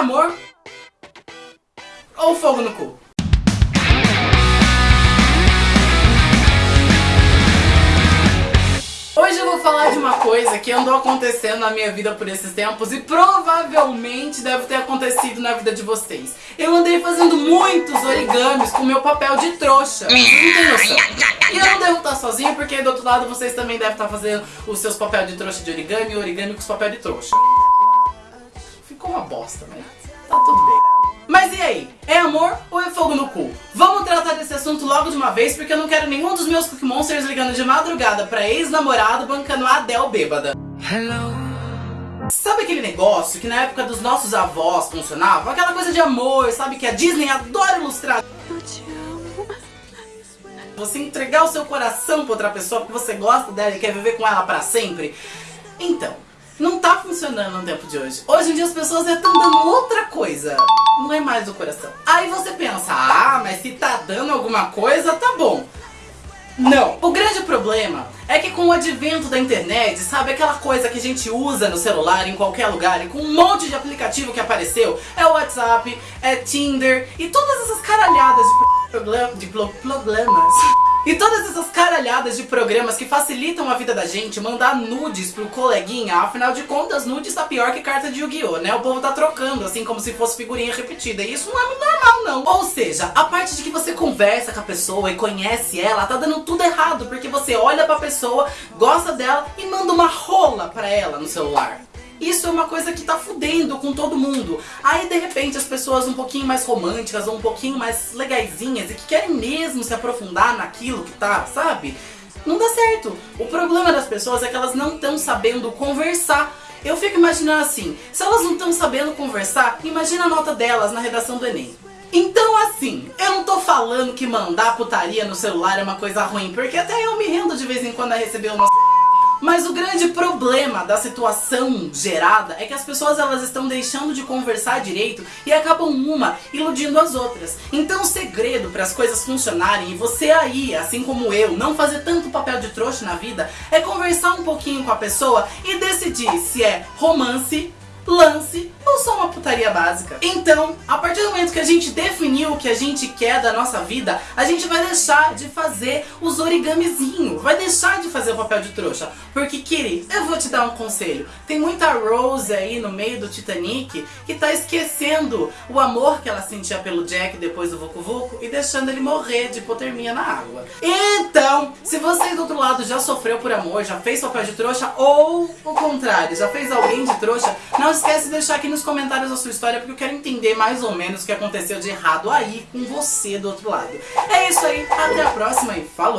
amor ou fogo no cu? Hoje eu vou falar de uma coisa que andou acontecendo na minha vida por esses tempos e provavelmente deve ter acontecido na vida de vocês. Eu andei fazendo muitos origamis com meu papel de trouxa. Não noção. E eu não devo estar sozinha porque do outro lado vocês também devem estar fazendo os seus papéis de trouxa de origami e origami com os papéis de trouxa. Bosta, né? Tá tudo bem. Mas e aí? É amor ou é fogo no cu? Vamos tratar desse assunto logo de uma vez, porque eu não quero nenhum dos meus Cookie Monsters ligando de madrugada pra ex-namorado bancando a Adele bêbada. Hello. Sabe aquele negócio que na época dos nossos avós funcionava? Aquela coisa de amor, sabe? Que a Disney adora ilustrar. Eu te amo. Você entregar o seu coração pra outra pessoa porque você gosta dela e quer viver com ela pra sempre. Então, não tá funcionando no tempo de hoje. Hoje em dia as pessoas estão dando outra coisa. Não é mais do coração. Aí você pensa, ah, mas se tá dando alguma coisa, tá bom. Não. O grande problema é que com o advento da internet, sabe aquela coisa que a gente usa no celular em qualquer lugar e com um monte de aplicativo que apareceu, é o WhatsApp, é Tinder e todas essas caralhadas de, de problemas. Caralhadas de programas que facilitam a vida da gente mandar nudes pro coleguinha, afinal de contas, nudes tá pior que carta de Yu-Gi-Oh, né? O povo tá trocando, assim, como se fosse figurinha repetida. E isso não é muito normal, não. Ou seja, a parte de que você conversa com a pessoa e conhece ela, tá dando tudo errado, porque você olha pra pessoa, gosta dela e manda uma rola pra ela no celular. Isso é uma coisa que tá fudendo com todo mundo. Aí de repente as pessoas um pouquinho mais românticas ou um pouquinho mais legaisinhas e que querem mesmo se aprofundar naquilo que tá, sabe? Não dá certo. O problema das pessoas é que elas não estão sabendo conversar. Eu fico imaginando assim, se elas não estão sabendo conversar, imagina a nota delas na redação do Enem. Então assim, eu não tô falando que mandar putaria no celular é uma coisa ruim, porque até eu me rendo de vez em quando a receber uma mas o grande problema da situação gerada é que as pessoas elas estão deixando de conversar direito e acabam uma iludindo as outras. Então o segredo para as coisas funcionarem e você aí, assim como eu, não fazer tanto papel de trouxa na vida é conversar um pouquinho com a pessoa e decidir se é romance, lance ou só uma putaria básica. Então, a partir do momento que a gente definiu o que a gente quer da nossa vida, a gente vai deixar de fazer os origamizinhos, vai deixar de fazer o papel de trouxa. Porque, Kiri, eu vou te dar um conselho. Tem muita Rose aí no meio do Titanic que tá esquecendo o amor que ela sentia pelo Jack depois do Vucu Vucu e deixando ele morrer de hipotermia na água. Então, se você do outro lado já sofreu por amor, já fez papel de trouxa ou o contrário, já fez alguém de trouxa, não esquece de deixar aqui nos comentários a sua história porque eu quero entender mais ou menos o que aconteceu de errado aí com você do outro lado. É isso aí, até a próxima e falou!